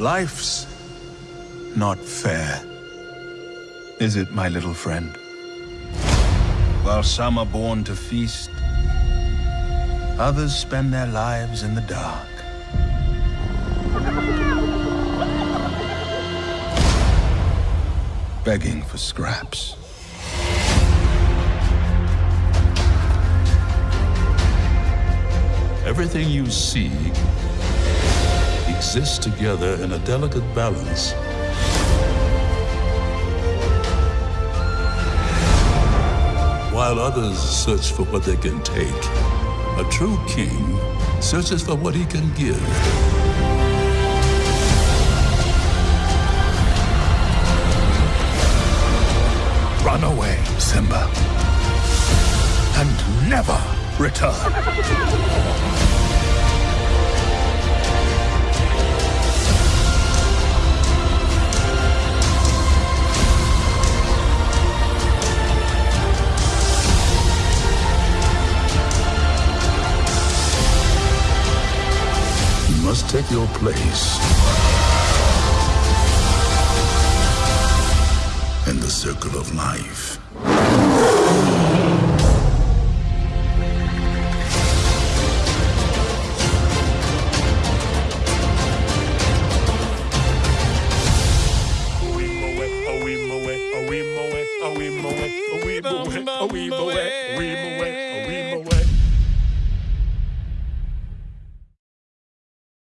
Life's not fair. Is it, my little friend? While some are born to feast, others spend their lives in the dark. Begging for scraps. Everything you see exists together in a delicate balance. While others search for what they can take, a true king searches for what he can give. Run away, Simba. And never return. must take your place. In the circle of life. Away, away, away, away, away, away, away, away, away, away, away, away, away, away, away,